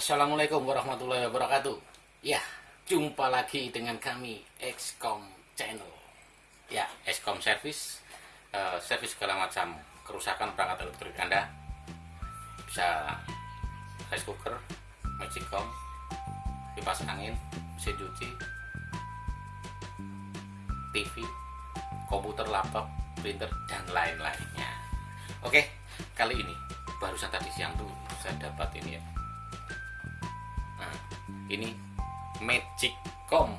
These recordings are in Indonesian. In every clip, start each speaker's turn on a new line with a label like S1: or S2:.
S1: assalamualaikum warahmatullahi wabarakatuh. Ya jumpa lagi dengan kami Xcom channel. Ya Xcom service uh, service segala macam kerusakan perangkat elektrik anda. Bisa rice cooker magicom kipas angin mesin cuci TV komputer laptop printer dan lain-lainnya. Oke kali ini barusan tadi siang tuh saya dapat ini ya ini magicom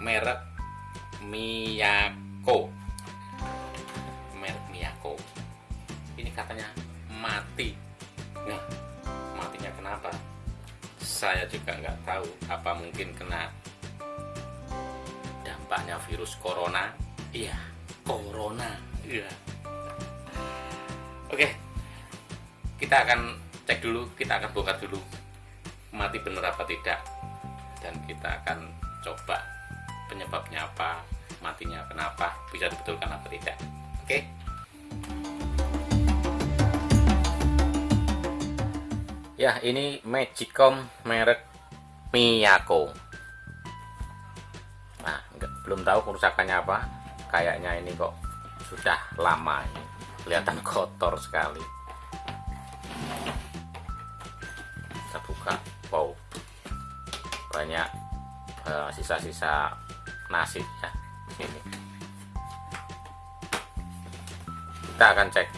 S1: merek Miyako. Merek Miyako. Ini katanya mati. Nah matinya kenapa? Saya juga nggak tahu apa mungkin kena dampaknya virus corona. Iya corona. Iya. Oke kita akan cek dulu kita akan bongkar dulu mati bener apa tidak dan kita akan coba penyebabnya apa matinya kenapa bisa dibetulkan apa tidak. Oke? Ya ini Magicom merek Miyako. Nah enggak, belum tahu kerusakannya apa. Kayaknya ini kok sudah lama ini. Kelihatan kotor sekali banyak eh, sisa-sisa uh, nasi ya sini kita akan cek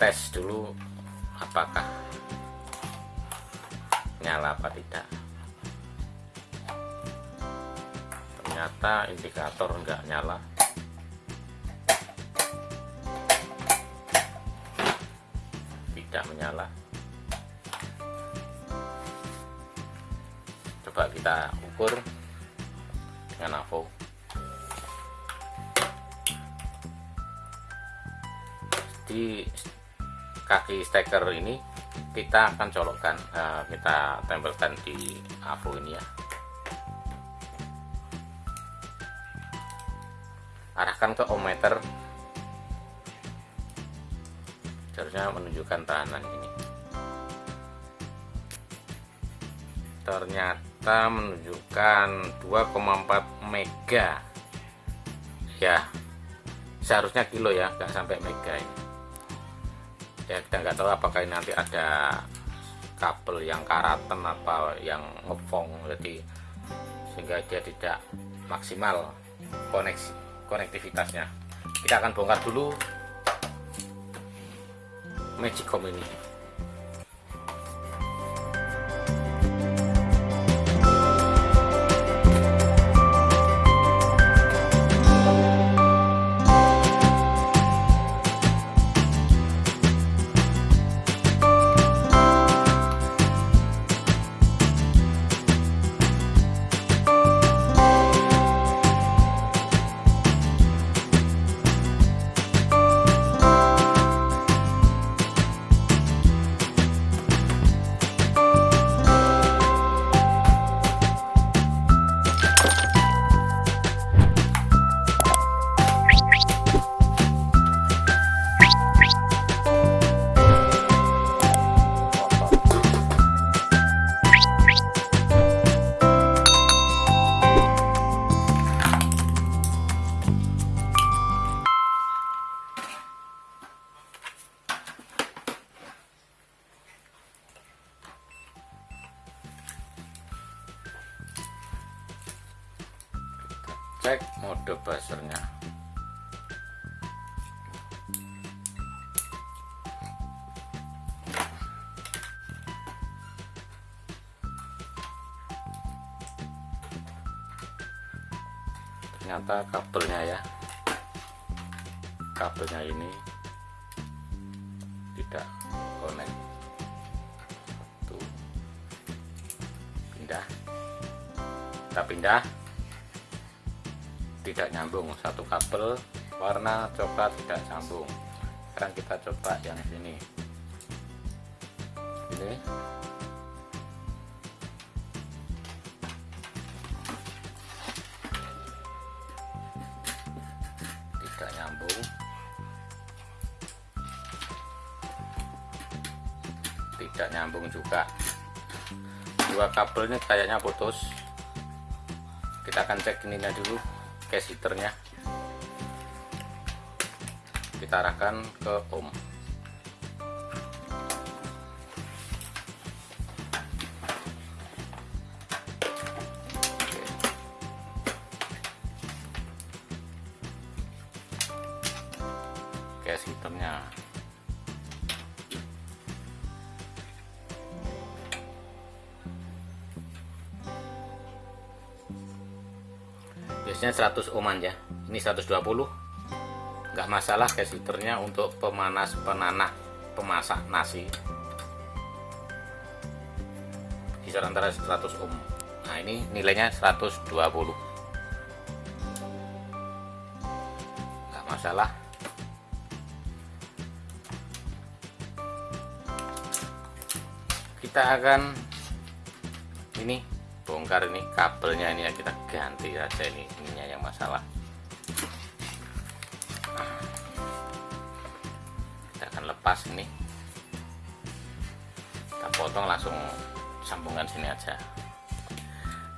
S1: tes dulu apakah nyala apa tidak. Ternyata indikator enggak nyala. Tidak menyala kita ukur dengan avo di kaki steker ini kita akan colokkan uh, kita tempelkan di avo ini ya. Arahkan ke ohmmeter seharusnya menunjukkan tahanan ini. Ternyata menunjukkan 2,4 mega. Ya seharusnya kilo ya nggak sampai mega ini. Ya kita nggak tahu apakah ini nanti ada kabel yang karatan apa yang ngefong jadi sehingga dia tidak maksimal koneksi konektivitasnya. Kita akan bongkar dulu Magicom ini ternyata kabelnya ya. Kabelnya ini tidak connect. Satu pindah. Kita pindah. Tidak nyambung satu kabel. Warna coklat tidak sambung sekarang kita coba yang sini. Ini nyambung. Tidak nyambung juga. Dua kabel ini kayaknya putus. Kita akan cek ininya dulu capacitornya kita arahkan ke ohm capacitornya biasanya 100 ohman ya. Ini 120 nggak masalah capacitornya untuk pemanas penanah pemasak nasi. Kisaran antara 100 ohm nah ini nilainya 120 nggak masalah kita akan ini bongkar ini kabelnya ini ya kita ganti aja ini ininya yang masalah. Kita akan lepas ini. Kita potong langsung sambungan sini aja.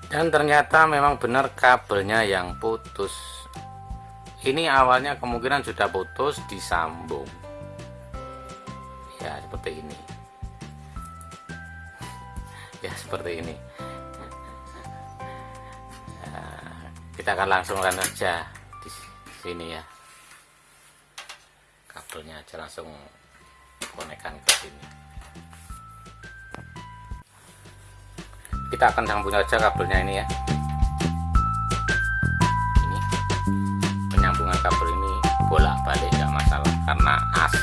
S1: Dan ternyata memang benar kabelnya yang putus. Ini awalnya kemungkinan sudah putus disambung. Ya seperti ini seperti ini. Kita akan langsung run aja di sini ya. Kabelnya aja langsung konekkan ke sini. Kita akan sambung aja kabelnya ini ya. Ini penyambungan kabel ini bolak balik nggak masalah karena AC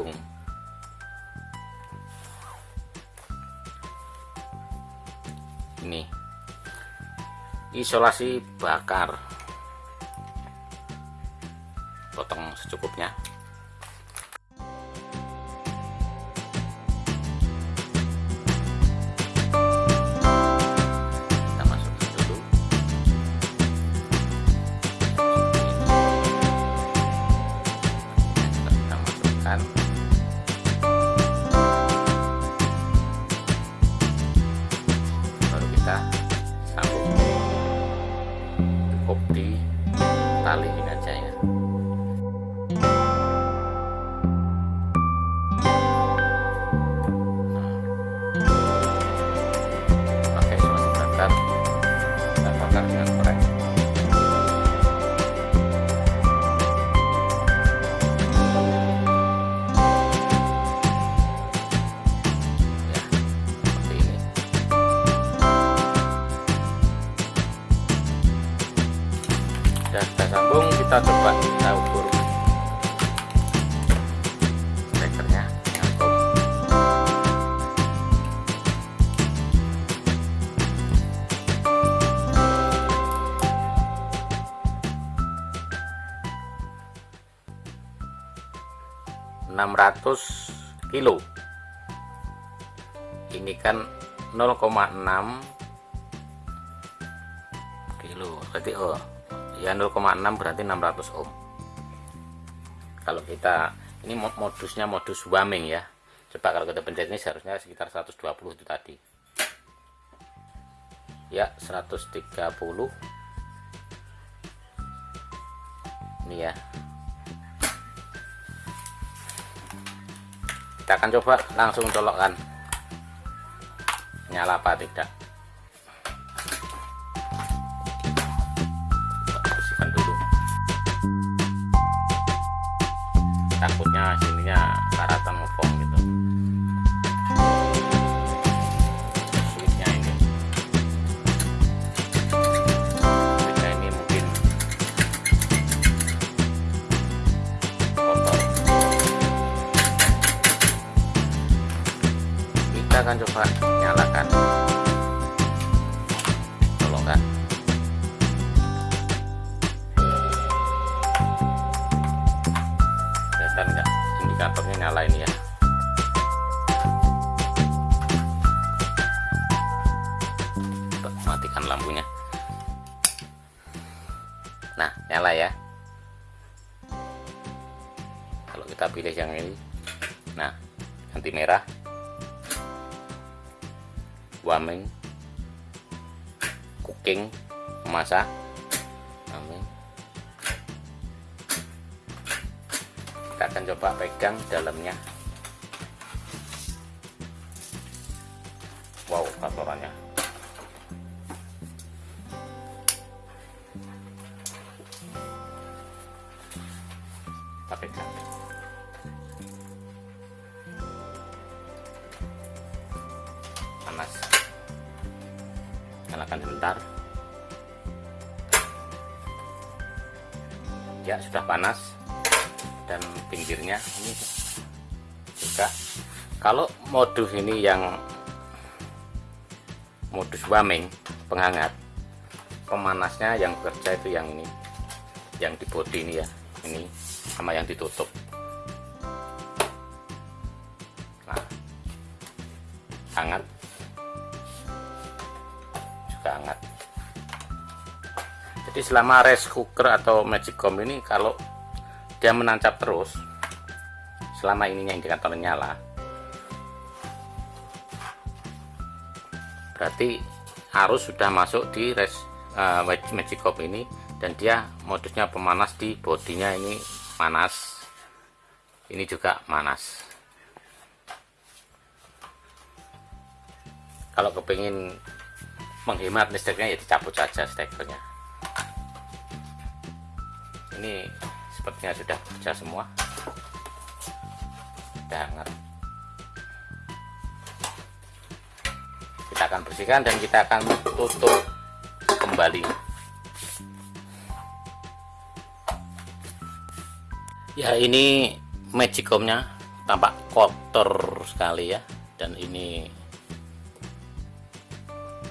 S1: ini. Isolasi bakar. Potong secukupnya tali ini aja sudah kita sambung kita coba kita ukur. Nyambung. Enam ratus kilo. Ini kan 0,6 kilo. Berarti oh ya 0,6 berarti 600 ohm. Kalau kita ini mo- modusnya modus warming ya. Coba kalau kita pencet ini seharusnya sekitar 120 itu tadi. Ya 130 ini ya. Kita akan coba langsung colokkan. Nyala apa tidak sininya sininya karatan ngepong gitu. Sulitnya ini. Sulitnya ini mungkin kotor. Kita akan coba nyalakan. nyalain ya. Matikan lampunya. Nah nyala ya. Kalau kita pilih yang ini. Nah nanti merah. Warming. Cooking. Memasak akan coba pegang dalamnya. Wow kotorannya panas. Nyalakan sebentar. Ya sudah panas pinggirnya. Ini. Juga kalau modus ini yang modus warming penghangat pemanasnya yang bekerja itu yang ini yang di body ini ya ini sama yang ditutup. Nah hangat. Juga hangat. Jadi selama rice cooker atau magicom ini kalau dia menancap terus. Selama ininya indikator nyala. Berarti arus sudah masuk di res uh, magicom ini dan dia modusnya pemanas di bodinya ini panas. Ini juga panas. Kalau kepingin menghemat listriknya ya dicabut saja stekernya ini sepertinya sudah kerja semua. Sudah hangat kita akan bersihkan dan kita akan tutup kembali. Ya ini magicomnya tampak kotor sekali ya. Dan ini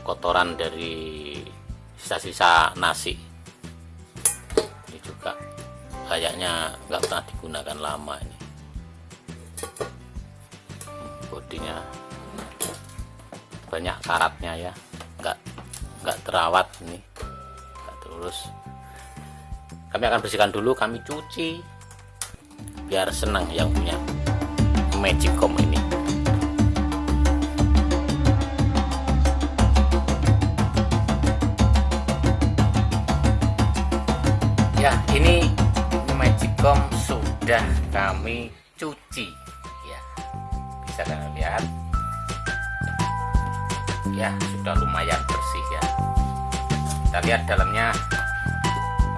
S1: kotoran dari sisa-sisa nasi kayaknya nggak pernah digunakan lama ini. Bodinya banyak karatnya ya. Nggak nggak terawat ini. Nggak terus kami akan bersihkan dulu kami cuci. Biar senang yang punya magicom ini sudah kami cuci. Ya bisa kalian lihat. Ya sudah lumayan bersih ya. Kita lihat dalamnya.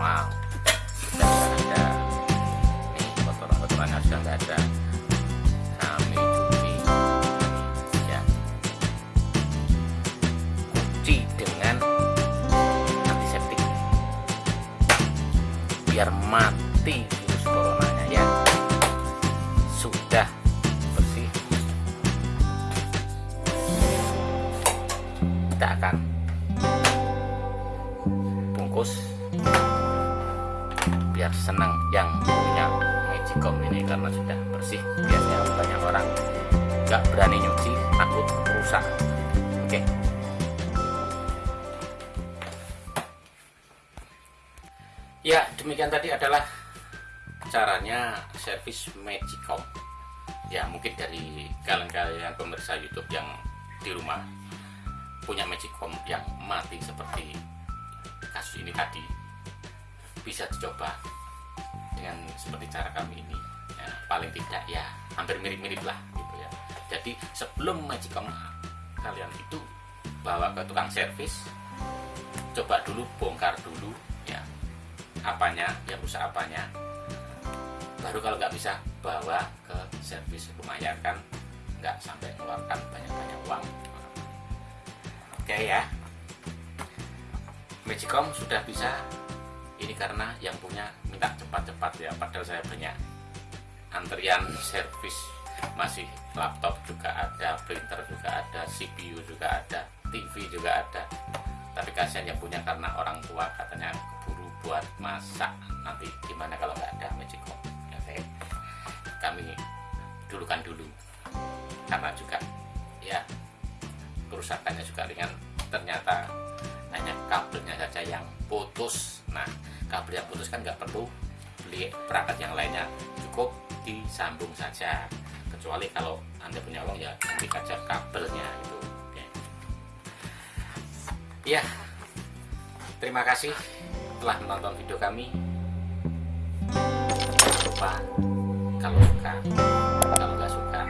S1: Wow. Sudah ada. Nih kotoran-kotorannya sudah ada. Kami cuci. Ya. Cuci dengan antiseptik. Biar mati ya demikian tadi adalah caranya servis magicom. Ya mungkin dari kalian-kalian pemirsa YouTube yang di rumah punya magicom yang mati seperti kasus ini tadi bisa dicoba dengan seperti cara kami ini. Ya, paling tidak ya hampir mirip-mirip lah gitu ya. Jadi sebelum magicom kalian itu bawa ke tukang servis coba dulu bongkar dulu apanya yang rusak apanya. Baru kalau nggak bisa bawa ke servis lumayan kan nggak sampai mengeluarkan banyak-banyak uang. Oke ya. Magicom sudah bisa ini karena yang punya minta cepat-cepat ya padahal saya banyak antrian servis. Masih laptop juga ada printer juga ada CPU juga ada TV juga ada. Tapi kasihan yang punya karena orang tua katanya buat masak. Nanti gimana kalau nggak ada magic kok ya, saya, kami dulukan dulu. Karena juga ya kerusakannya juga ringan. Ternyata hanya kabelnya saja yang putus. Nah kabel yang putus kan nggak perlu beli perangkat yang lainnya. Cukup disambung saja. Kecuali kalau anda punya uang ya nanti saja kabelnya itu. Ya, ya terima kasih telah menonton video kami jangan lupa kalau suka kalau nggak suka